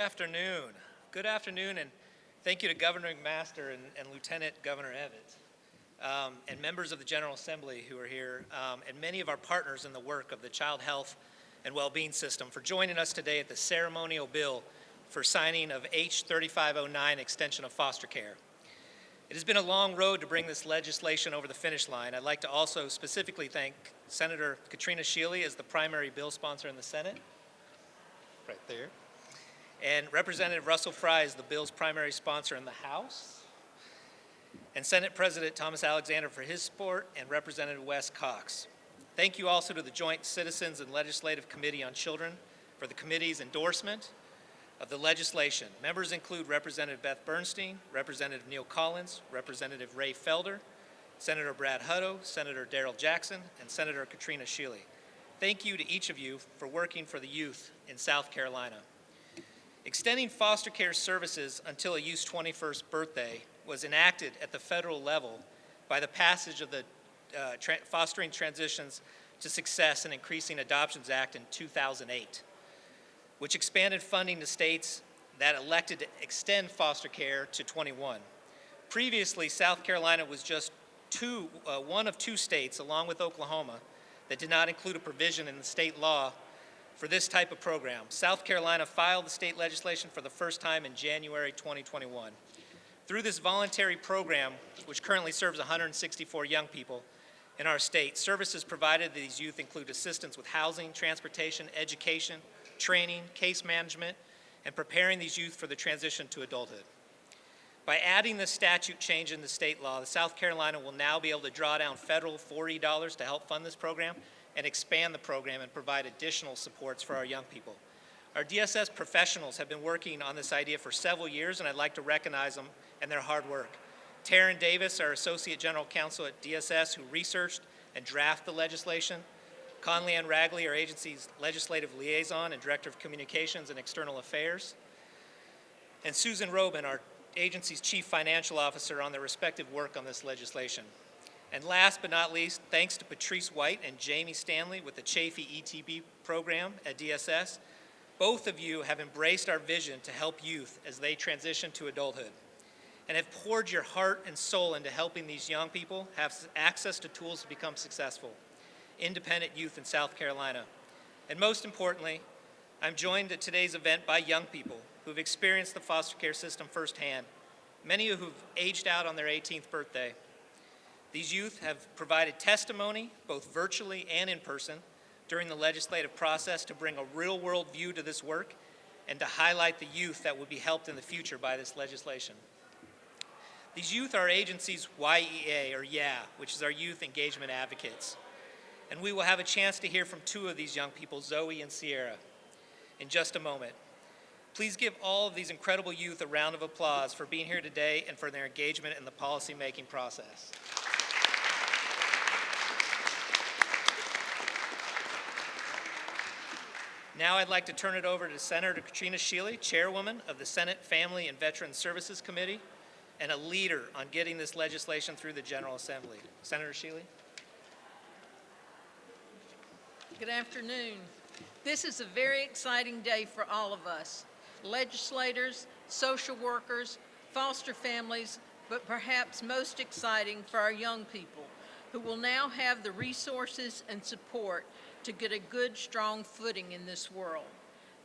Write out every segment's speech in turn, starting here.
afternoon. Good afternoon, and thank you to Governor McMaster and, and Lieutenant Governor Evans, um, and members of the General Assembly who are here, um, and many of our partners in the work of the Child Health and Wellbeing System for joining us today at the ceremonial bill for signing of H3509 extension of foster care. It has been a long road to bring this legislation over the finish line. I'd like to also specifically thank Senator Katrina Shealy as the primary bill sponsor in the Senate, right there, and Representative Russell Fry is the bill's primary sponsor in the House, and Senate President Thomas Alexander for his support, and Representative Wes Cox. Thank you also to the Joint Citizens and Legislative Committee on Children for the committee's endorsement of the legislation. Members include Representative Beth Bernstein, Representative Neal Collins, Representative Raye Felder, Senator Brad Hutto, Senator Darrell Jackson, and Senator Katrina Shealy. Thank you to each of you for working for the youth in South Carolina. Extending foster care services until a youth's 21st birthday was enacted at the federal level by the passage of the uh, tra Fostering Transitions to Success and Increasing Adoptions Act in 2008 which expanded funding to states that elected to extend foster care to 21. Previously, South Carolina was just two, uh, one of two states, along with Oklahoma, that did not include a provision in the state law for this type of program. South Carolina filed the state legislation for the first time in January 2021. Through this voluntary program, which currently serves 164 young people in our state, services provided to these youth include assistance with housing, transportation, education, training, case management, and preparing these youth for the transition to adulthood. By adding this statute change in the state law, the South Carolina will now be able to draw down federal 40 dollars to help fund this program and expand the program and provide additional supports for our young people. Our DSS professionals have been working on this idea for several years, and I'd like to recognize them and their hard work. Taryn Davis, our Associate General Counsel at DSS, who researched and drafted the legislation, Connelly-Anne Ragley, our agency's legislative liaison and director of communications and external affairs, and Susan Robin, our agency's chief financial officer on their respective work on this legislation. And last but not least, thanks to Patrice White and Jamie Stanley with the Chafee ETV program at DSS, both of you have embraced our vision to help youth as they transition to adulthood and have poured your heart and soul into helping these young people have access to tools to become successful independent youth in South Carolina. And most importantly, I'm joined at today's event by young people who've experienced the foster care system firsthand, many of who've aged out on their 18th birthday. These youth have provided testimony, both virtually and in person, during the legislative process to bring a real-world view to this work and to highlight the youth that will be helped in the future by this legislation. These youth are agencies YEA, or YA, which is our Youth Engagement Advocates and we will have a chance to hear from two of these young people, Zoe and Sierra, in just a moment. Please give all of these incredible youth a round of applause for being here today and for their engagement in the policy-making process. Now I'd like to turn it over to Senator Katrina Shealy, Chairwoman of the Senate Family and Veterans Services Committee, and a leader on getting this legislation through the General Assembly. Senator Shealy. Good afternoon. This is a very exciting day for all of us, legislators, social workers, foster families, but perhaps most exciting for our young people who will now have the resources and support to get a good, strong footing in this world.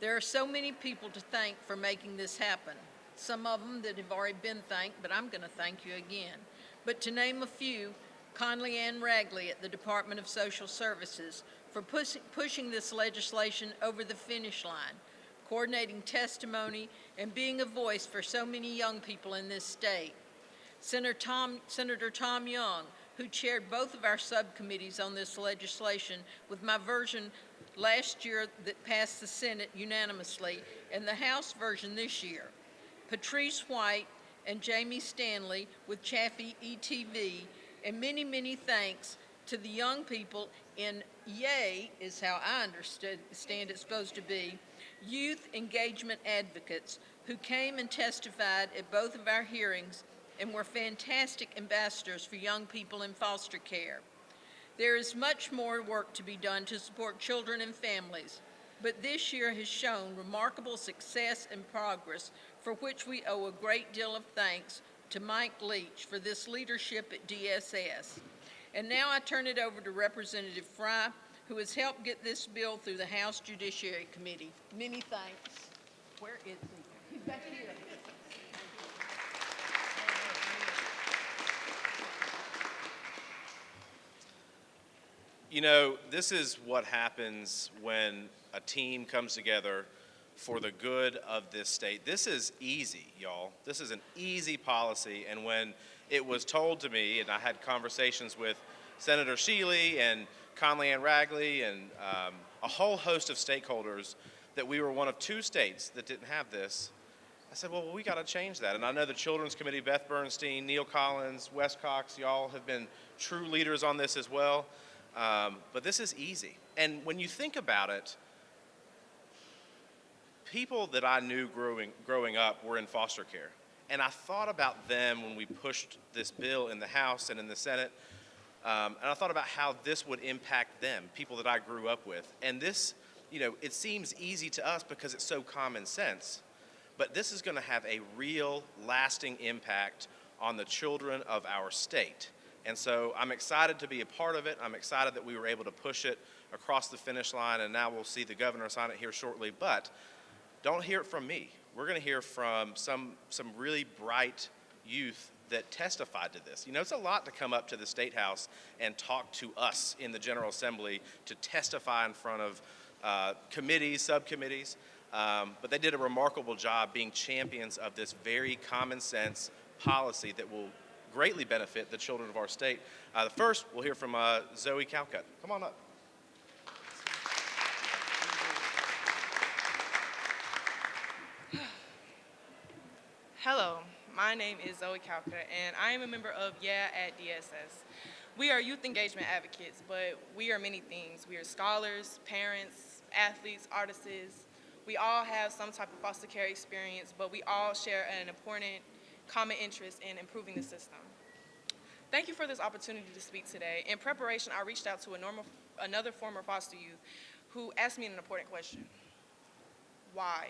There are so many people to thank for making this happen. Some of them that have already been thanked, but I'm going to thank you again. But to name a few, Connelly-Anne Ragley at the Department of Social Services, for push pushing this legislation over the finish line, coordinating testimony, and being a voice for so many young people in this state. Senator Tom, Senator Tom Young, who chaired both of our subcommittees on this legislation with my version last year that passed the Senate unanimously and the House version this year. Patrice White and Jamie Stanley with Chafee ETV, and many, many thanks to the young people in YAY is how I understand it's supposed to be, youth engagement advocates who came and testified at both of our hearings and were fantastic ambassadors for young people in foster care. There is much more work to be done to support children and families, but this year has shown remarkable success and progress for which we owe a great deal of thanks to Mike Leach for this leadership at DSS. And now I turn it over to Representative Fry, who has helped get this bill through the House Judiciary Committee. Many thanks. Where is he? He's back here. You know, this is what happens when a team comes together for the good of this state. This is easy, y'all. This is an easy policy. And when it was told to me, and I had conversations with Senator Shealy and Connelly-Anne Ragley and um, a whole host of stakeholders that we were one of two states that didn't have this, I said, well, we got to change that. And I know the Children's Committee, Beth Bernstein, Neal Collins, Wes Cox, y'all have been true leaders on this as well. Um, but this is easy. And when you think about it, people that I knew growing, growing up were in foster care. And I thought about them when we pushed this bill in the House and in the Senate. Um, and I thought about how this would impact them, people that I grew up with. And this, you know, it seems easy to us because it's so common sense. But this is going to have a real, lasting impact on the children of our state. And so I'm excited to be a part of it. I'm excited that we were able to push it across the finish line, and now we'll see the governor sign it here shortly. But don't hear it from me. We're going to hear from some, some really bright youth that testified to this. You know, it's a lot to come up to the State House and talk to us in the General Assembly to testify in front of uh, committees, subcommittees. Um, but they did a remarkable job being champions of this very common sense policy that will greatly benefit the children of our state. Uh, the first, we'll hear from uh, Zoe Calcutt. Come on up. Hello, my name is Zoe Calcutt, and I am a member of Yeah at DSS. We are youth engagement advocates, but we are many things. We are scholars, parents, athletes, artists. We all have some type of foster care experience, but we all share an important common interest in improving the system. Thank you for this opportunity to speak today. In preparation, I reached out to a normal, another former foster youth who asked me an important question. Why?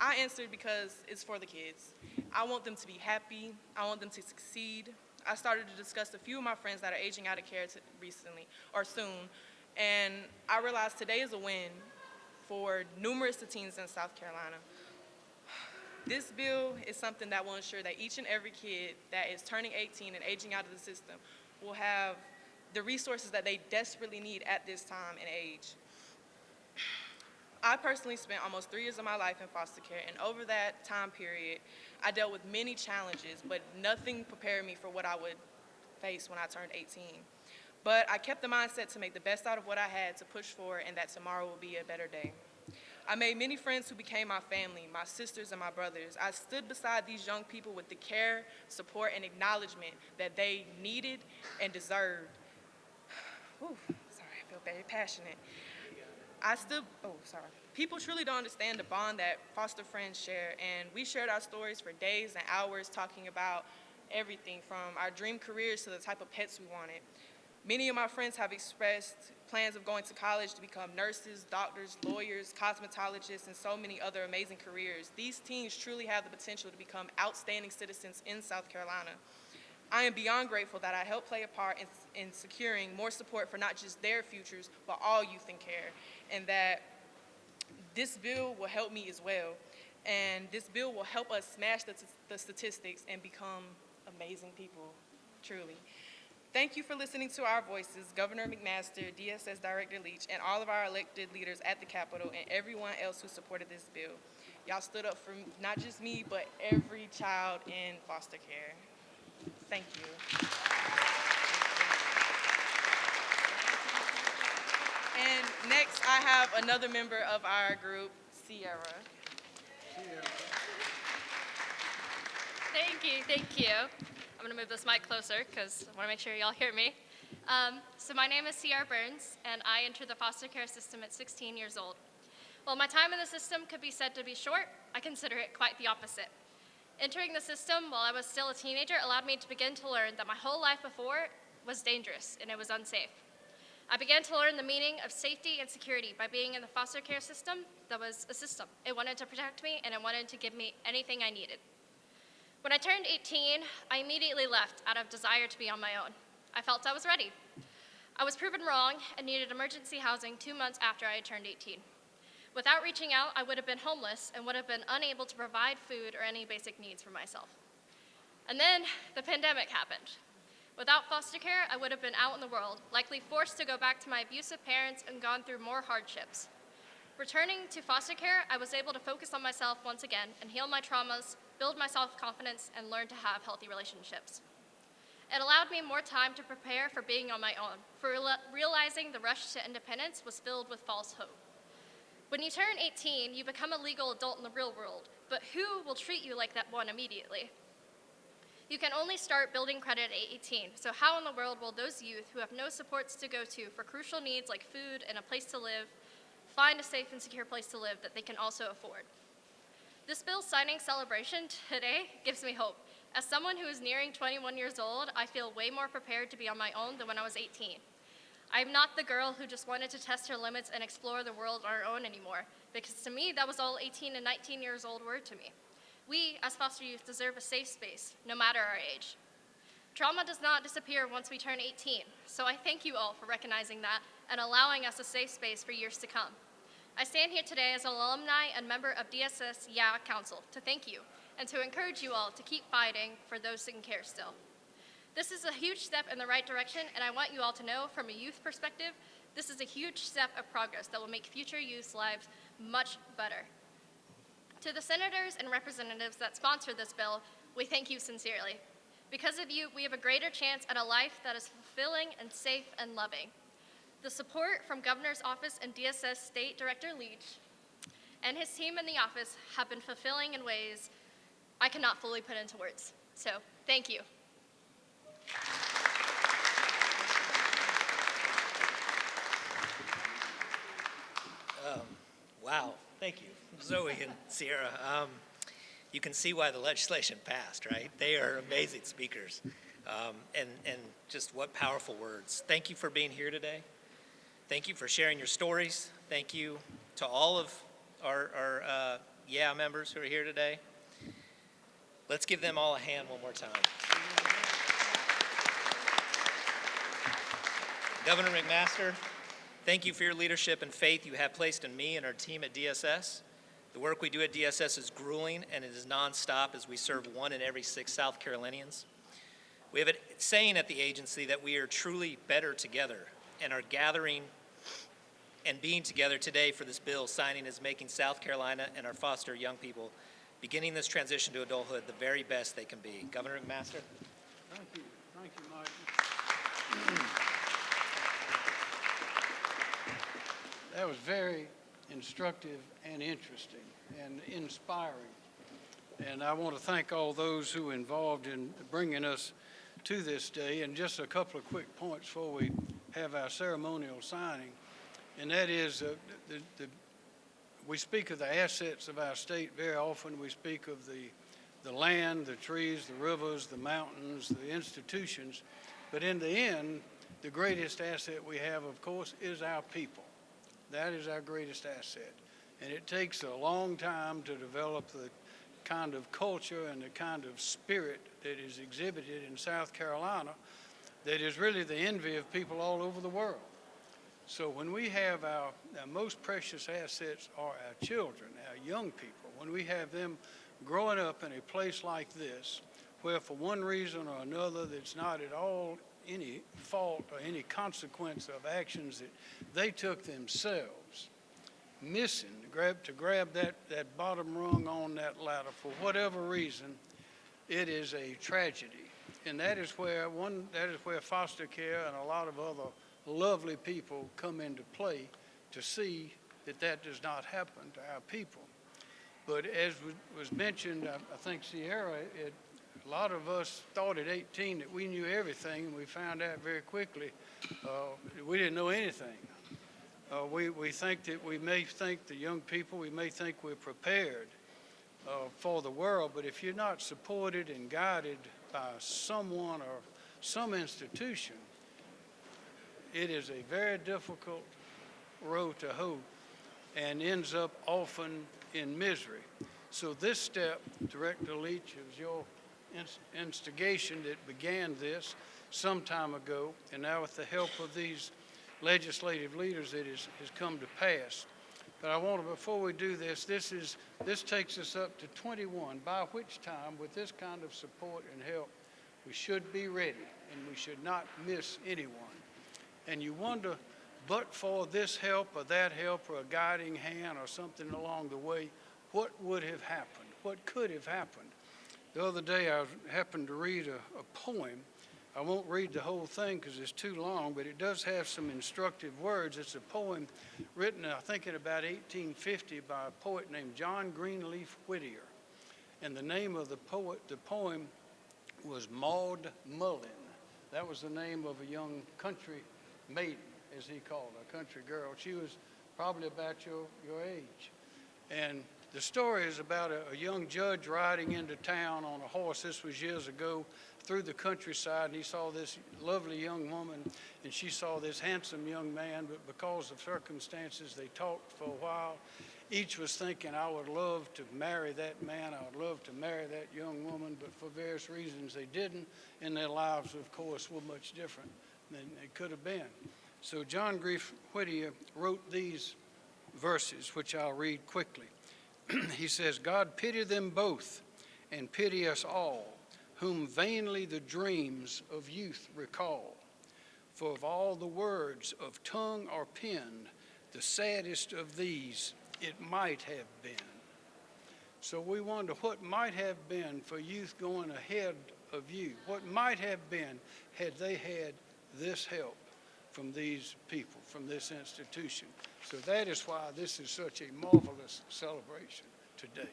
I answered because it's for the kids. I want them to be happy. I want them to succeed. I started to discuss a few of my friends that are aging out of care recently or soon, and I realized today is a win for numerous teens in South Carolina. This bill is something that will ensure that each and every kid that is turning 18 and aging out of the system will have the resources that they desperately need at this time and age. I personally spent almost three years of my life in foster care, and over that time period, I dealt with many challenges, but nothing prepared me for what I would face when I turned 18. But I kept the mindset to make the best out of what I had to push forward and that tomorrow will be a better day. I made many friends who became my family, my sisters and my brothers. I stood beside these young people with the care, support, and acknowledgement that they needed and deserved. Whew, sorry, I feel very passionate. I still, oh, sorry. People truly don't understand the bond that foster friends share, and we shared our stories for days and hours talking about everything from our dream careers to the type of pets we wanted. Many of my friends have expressed plans of going to college to become nurses, doctors, lawyers, cosmetologists, and so many other amazing careers. These teens truly have the potential to become outstanding citizens in South Carolina. I am beyond grateful that I helped play a part in, in securing more support for not just their futures, but all youth in care, and that this bill will help me as well. And this bill will help us smash the, the statistics and become amazing people, truly. Thank you for listening to our voices, Governor McMaster, DSS Director Leach, and all of our elected leaders at the Capitol, and everyone else who supported this bill. Y'all stood up for not just me, but every child in foster care. Thank you. And next, I have another member of our group, Sierra. Thank you, thank you. I'm gonna move this mic closer because I wanna make sure y'all hear me. Um, so my name is Sierra Burns, and I entered the foster care system at 16 years old. While my time in the system could be said to be short, I consider it quite the opposite. Entering the system while I was still a teenager allowed me to begin to learn that my whole life before was dangerous and it was unsafe. I began to learn the meaning of safety and security by being in the foster care system that was a system. It wanted to protect me and it wanted to give me anything I needed. When I turned 18, I immediately left out of desire to be on my own. I felt I was ready. I was proven wrong and needed emergency housing two months after I had turned 18. Without reaching out, I would have been homeless and would have been unable to provide food or any basic needs for myself. And then the pandemic happened. Without foster care, I would have been out in the world, likely forced to go back to my abusive parents and gone through more hardships. Returning to foster care, I was able to focus on myself once again and heal my traumas, build my self-confidence, and learn to have healthy relationships. It allowed me more time to prepare for being on my own, for realizing the rush to independence was filled with false hope. When you turn 18, you become a legal adult in the real world, but who will treat you like that one immediately? You can only start building credit at 18, so how in the world will those youth who have no supports to go to for crucial needs like food and a place to live find a safe and secure place to live that they can also afford? This bill signing celebration today gives me hope. As someone who is nearing 21 years old, I feel way more prepared to be on my own than when I was 18. I'm not the girl who just wanted to test her limits and explore the world on her own anymore, because to me, that was all 18 and 19 years old were to me. We, as foster youth, deserve a safe space, no matter our age. Trauma does not disappear once we turn 18, so I thank you all for recognizing that and allowing us a safe space for years to come. I stand here today as an alumni and member of DSS YA Council to thank you and to encourage you all to keep fighting for those in care still. This is a huge step in the right direction, and I want you all to know from a youth perspective, this is a huge step of progress that will make future youth's lives much better. To the senators and representatives that sponsored this bill, we thank you sincerely. Because of you, we have a greater chance at a life that is fulfilling and safe and loving. The support from Governor's Office and DSS State Director Leach and his team in the office have been fulfilling in ways I cannot fully put into words. So, thank you. Wow, thank you, Zoe and Sierra. Um, you can see why the legislation passed, right? They are amazing speakers. Um, and, and just what powerful words. Thank you for being here today. Thank you for sharing your stories. Thank you to all of our, our uh, Yeah members who are here today. Let's give them all a hand one more time. Governor McMaster, thank you for your leadership and faith you have placed in me and our team at DSS. The work we do at DSS is grueling and it is nonstop as we serve one in every six South Carolinians. We have a saying at the agency that we are truly better together and our gathering and being together today for this bill signing is making South Carolina and our foster young people beginning this transition to adulthood the very best they can be. Governor McMaster? Thank you, thank you, Michael. That was very instructive and interesting and inspiring. And I want to thank all those who involved in bringing us to this day. And just a couple of quick points before we have our ceremonial signing. And that is, uh, the, the, we speak of the assets of our state very often. We speak of the, the land, the trees, the rivers, the mountains, the institutions. But in the end, the greatest asset we have, of course, is our people. That is our greatest asset. And it takes a long time to develop the kind of culture and the kind of spirit that is exhibited in South Carolina that is really the envy of people all over the world. So when we have our, our most precious assets are our children, our young people, when we have them growing up in a place like this, where for one reason or another that's not at all any fault or any consequence of actions that they took themselves, missing to grab, to grab that, that bottom rung on that ladder for whatever reason, it is a tragedy. And that is where one, that is where foster care and a lot of other lovely people come into play to see that that does not happen to our people. But as was- mentioned, I I think Sierra, it, a lot of us thought at 18 that we knew everything, and we found out very quickly uh, we didn't know anything. Uh, we, we think that we may think the young people, we may think we're prepared uh, for the world, but if you're not supported and guided by someone or some institution, it is a very difficult road to hoe and ends up often in misery. So this step, Director Leach, it was your instigation that began this some time ago, and now with the help of these legislative leaders, it has, has come to pass. But I want to, before we do this, this is, this takes us up to 21, by which time, with this kind of support and help, we should be ready, and we should not miss anyone. And you wonder, but for this help or that help or a guiding hand or something along the way, what would have happened? What could have happened? The other day, I happened to read a, a poem. I won't read the whole thing because it's too long, but it does have some instructive words. It's a poem written, I think, in about 1850 by a poet named John Greenleaf Whittier. And the name of the poet, the poem was Maud Muller. That was the name of a young country maiden, as he called her, a country girl. She was probably about your, your age. And the story is about a, a young judge riding into town on a horse. This was years ago through the countryside, and he saw this lovely young woman, and she saw this handsome young man. But because of circumstances, they talked for a while. Each was thinking, I would love to marry that man, I would love to marry that young woman, but for various reasons they didn't, and their lives, of course, were much different than they could have been. So John Grief Whittier wrote these verses, which I'll read quickly. he says, God pity them both, and pity us all, whom vainly the dreams of youth recall. For of all the words of tongue or pen, the saddest of these it might have been. So we wonder what might have been for youth going ahead of you. What might have been had they had this help from these people, from this institution. So that is why this is such a marvelous celebration today.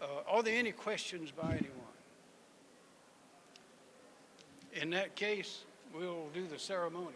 Uh, are there any questions by anyone? In that case, we'll do the ceremonial.